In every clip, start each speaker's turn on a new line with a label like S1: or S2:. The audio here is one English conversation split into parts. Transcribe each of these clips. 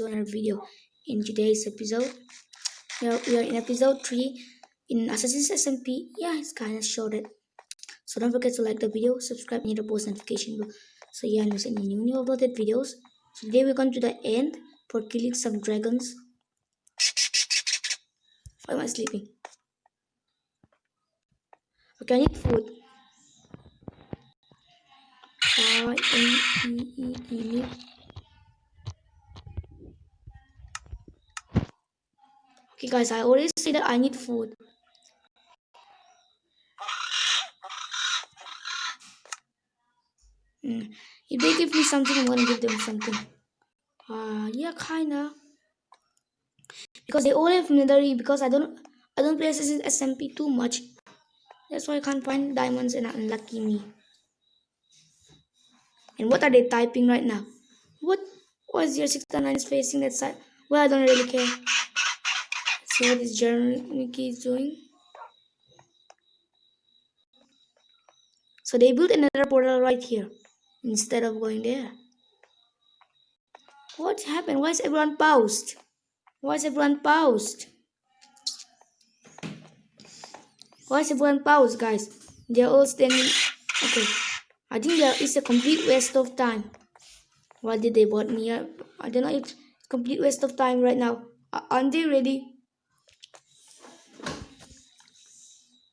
S1: to another video. In today's episode, we are, we are in episode 3 in Assassin's SMP. Yeah, it's kind of shorted. So don't forget to like the video, subscribe, and hit the post notification bell. So yeah, and any new new uploaded videos. So today we're going to the end for killing some dragons. Why am I sleeping? Okay, I need food. I Okay guys, I always say that I need food. Mm. If they give me something, I'm gonna give them something. Uh, yeah, kinda. Because they all have netherite. Because I don't, I don't play SMP too much. That's why I can't find diamonds and unlucky me. And what are they typing right now? What? Is your 69 is facing that side? Well, I don't really care. Let's see what Mickey is doing. So they built another portal right here instead of going there. What happened? Why is everyone paused? Why is everyone paused? Why is everyone paused, guys? They're all standing. Okay. I think there is a complete waste of time. Why did they bought me up? I don't know. It's complete waste of time right now. Aren't they ready?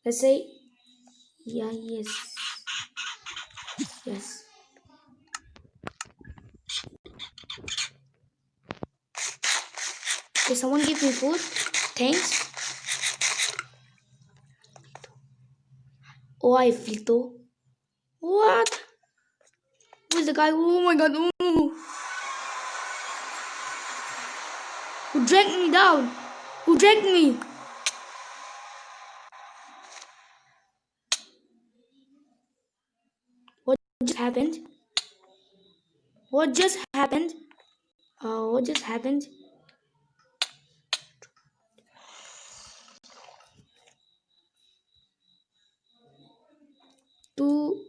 S1: Let's say, yeah, yes, yes. Can someone give me food? Thanks. Oh, I Flito. What? Who's the guy? Oh my god. Oh. Who dragged me down? Who dragged me? What just happened? What just happened? Uh, what just happened? Two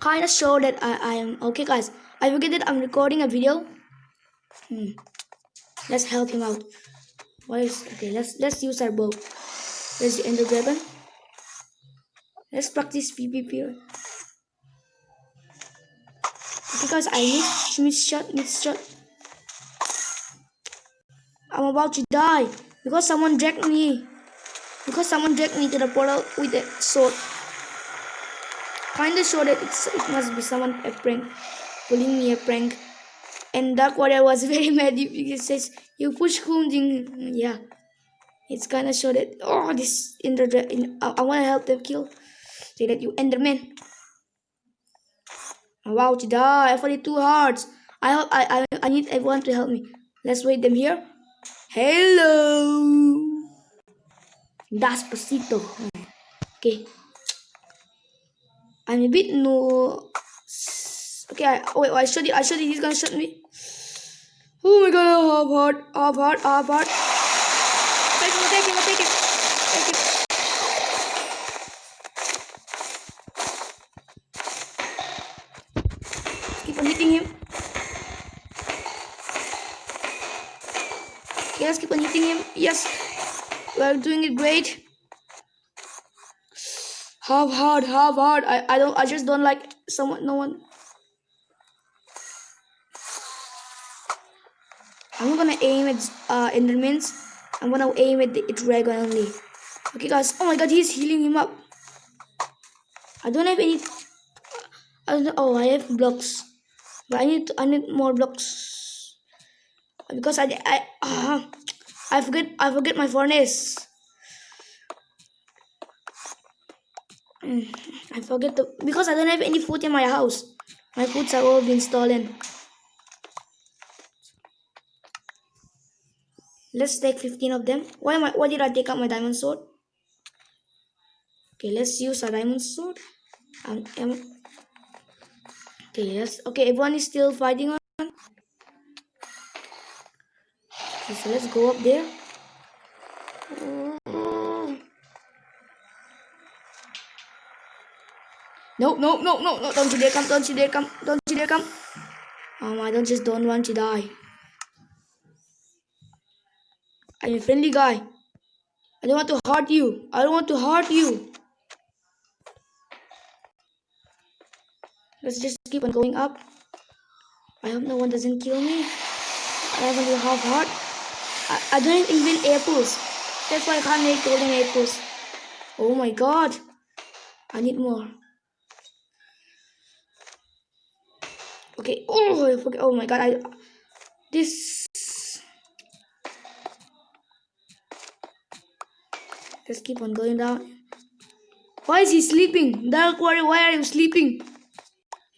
S1: kind of show that I, I am. Okay guys. I forget that I'm recording a video. Hmm. let's help him out. Why is okay let's let's use our bow. There's the ender dragon let's practice PvP guys I miss miss shot miss shot I'm about to die because someone dragged me. Because someone dragged me to the portal with a sword. Kinda sure that it's, it must be someone a prank, pulling me a prank. And Dark Warrior was very mad because says, you push Hunjing. Yeah. It's kinda sure that, oh, this in, I, I wanna help them kill. Say that you Enderman. About to die. I fought it too hard. I hope I, I I need everyone to help me. Let's wait them here. Hello. Despacito. Okay. I'm a bit no. Okay, I, oh wait, I showed you. I showed you. He's gonna shoot me. Oh my god, half heart, half heart, half heart. Take him, take him, take it. Take it. Keep on hitting him. Yes, keep on hitting him. Yes. We are doing it great. Half hard, half hard. I, I don't I just don't like someone no one I'm gonna aim at uh, Endermans. I'm gonna aim at the dragon only. Okay, guys. Oh my God, he's healing him up. I don't have any. I don't. Oh, I have blocks, but I need. To, I need more blocks because I. I. Uh, I forget. I forget my furnace. I forget the because I don't have any food in my house. My foods are all been stolen. Let's take 15 of them. Why am I, why did I take out my diamond sword? Okay, let's use a diamond sword. Um, um, okay, yes. Okay, everyone is still fighting on. Okay, so let's go up there. No, no, no, no, no, don't you dare come, don't you dare come, don't you dare come. Oh I don't just don't want to die. I'm a friendly guy. I don't want to hurt you. I don't want to hurt you. Let's just keep on going up. I hope no one doesn't kill me. I have only half heart. I, I don't even apples. That's why I can't make golden apples. Oh my god. I need more. Okay. Oh. Oh my god. I this. Let's keep on going down. Why is he sleeping? Dark Warrior, why are you sleeping?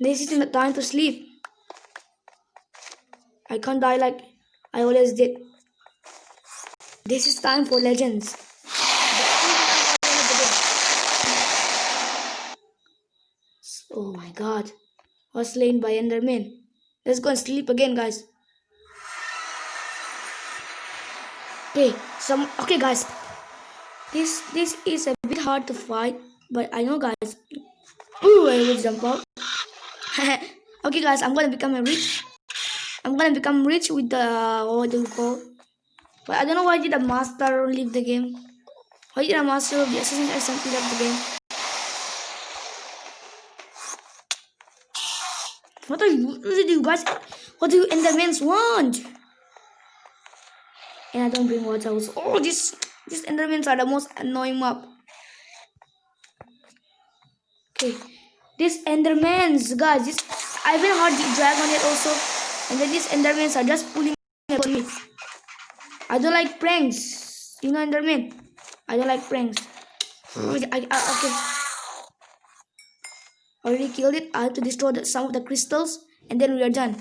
S1: This isn't the time to sleep. I can't die like I always did. This is time for legends. Oh my god was slain by Enderman. Let's go and sleep again, guys. Okay, some okay, guys. This this is a bit hard to fight, but I know, guys. Ooh, I will jump out. okay, guys, I'm gonna become a rich. I'm gonna become rich with the what do you call? But I don't know why did the master leave the game. Why did the master of the Assassin's SMP leave the game? What are you, what do you guys, what do you Endermans want? And I don't bring water also. Oh, this, these Endermans are the most annoying mob. Okay, these Endermans, guys, this, I haven't heard the dragon yet also. And then these Endermans are just pulling on me. I don't like pranks. You know Enderman? I don't like pranks. Hmm. I, I, okay already killed it. I have to destroy the, some of the crystals and then we are done.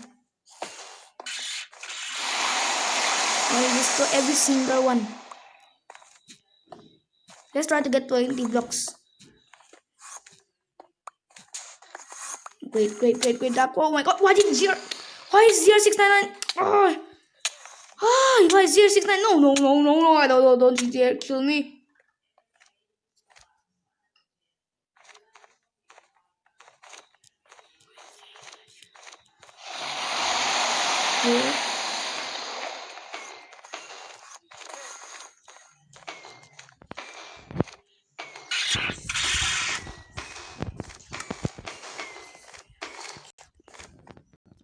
S1: I destroy every single one. Let's try to get 20 blocks. Wait, wait, wait, wait, dark. Oh my god, why did zero? Why is zero six nine nine? Oh, ah, why is zero six nine? No, no, no, no, no! I don't, don't, don't kill me. Here.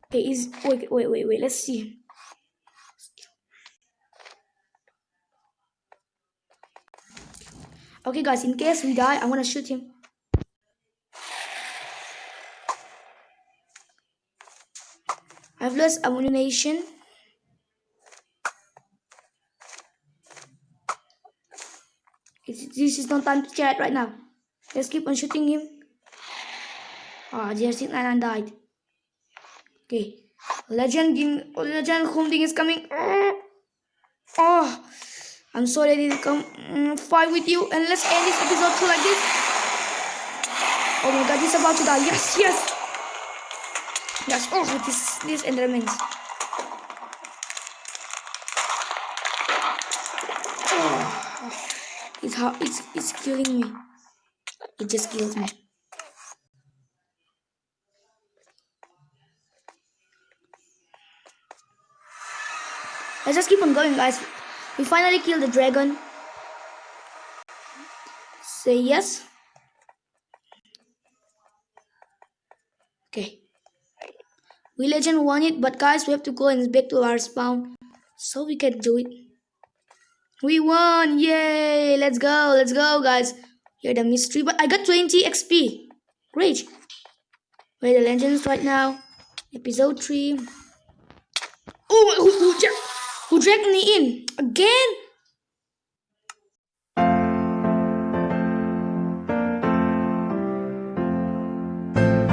S1: Okay, is wait wait wait wait let's see. Okay guys, in case we die, I'm gonna shoot him. Ammunition. This is not time to chat right now. Let's keep on shooting him. Ah, oh, Jersey Nine died. Okay. Legend Legend Humding is coming. Oh, I'm sorry I didn't come mm, fight with you. And let's end this episode like this. Oh my god, he's about to die. Yes, yes. Yes, oh, this, this Endermans. Oh, it's hard, it's, it's killing me. It just kills me. Let's just keep on going, guys. We finally killed the dragon. Say yes. Okay. We legend won it, but guys, we have to go and back to our spawn. So we can do it. We won! Yay! Let's go! Let's go, guys! Here the mystery, but I got 20 XP. Great! Where the legends right now? Episode 3. Oh, who, who, who dragged me in? Again?